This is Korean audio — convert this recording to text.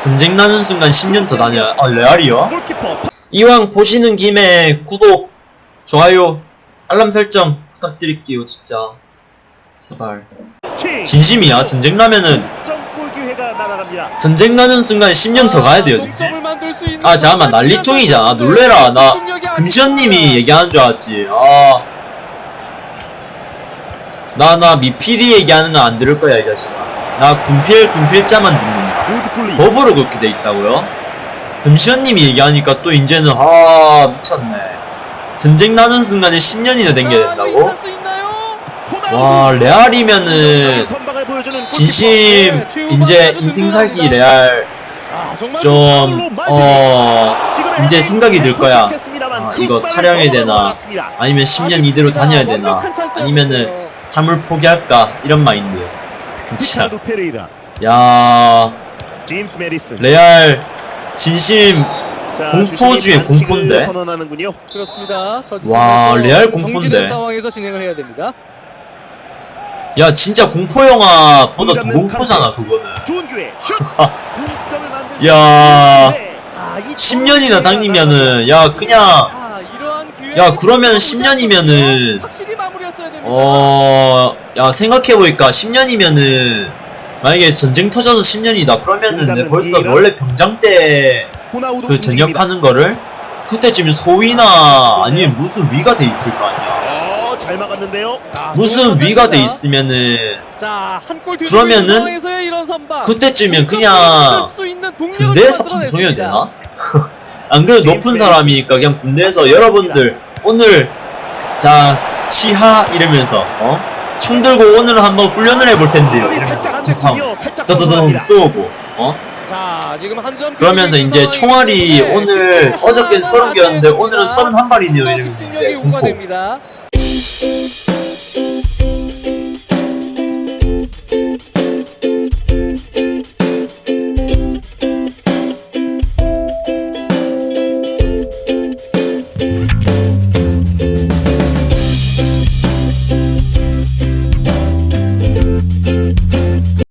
전쟁 나는 순간 10년 더 다녀. 아 레알이요? 이왕 보시는 김에 구독, 좋아요, 알람 설정 부탁드릴게요 진짜. 제발. 치 진심이야. 전쟁 나면은. 전쟁 나는 순간 10년 더 가야 돼요 진짜. 아 잠깐만 난리통이잖아. 놀래라. 나 금시현님이 얘기하는 줄 알았지. 아. 나, 나 미필이 얘기하는 건 안 들을 거야, 이 자식아. 나 군필, 군필자만. 우드클리 법으로 그렇게 돼 있다고요? 금시현님이 얘기하니까 또 이제는, 아, 미쳤네. 전쟁 나는 순간에 10년이나 댕겨야 된다고? 와, 레알이면은, 진심, 이제 인생 살기 레알, 좀, 어, 이제 생각이 들 거야. 아, 이거 타령해야 되나? 아니면 10년 이대로 다녀야 되나? 아니면은 삶을 포기할까? 이런 마인드. 진짜. 야. 레알 진심 자, 공포 주심이 중에 반칙을 공포인데? 선언하는군요. 그렇습니다. 저 와, 레알 공포인데? 상황에서 진행을 해야 됩니다. 야 진짜 공포 영화보다 더 공포잖아 그거는. 야, 수 있는데, 아, 이 10년이나 당기면은 야 그냥 아. 야, 그러면 10년이면은 확실히 마무리했어야 됩니다. 어, 야 생각해보니까 10년이면은 만약에 전쟁 터져서 10년이다 그러면은 내 벌써 원래 병장 때 그. 전역하는 거를 그때쯤 소위나 아니면 무슨 위가 돼 있을 거 아니야. 어, 잘 막았는데요. 아, 무슨 위가 돼. 있으면은 그러면은. 그때쯤이면 그냥 군대에서. 방송해야 되나? 안 그래도 높은 사람이니까 그냥 군대에서 여러분들 오늘 자 시하 이러면서 어? 총 들고 오늘 한번 훈련을 해볼 텐데요. 더더더. 쏘고 어? 자, 지금 한점 그러면서 이제 총알이 오늘 어저께는 30개였는데 오늘은 31발이네요 또 이러면서 이제 공포.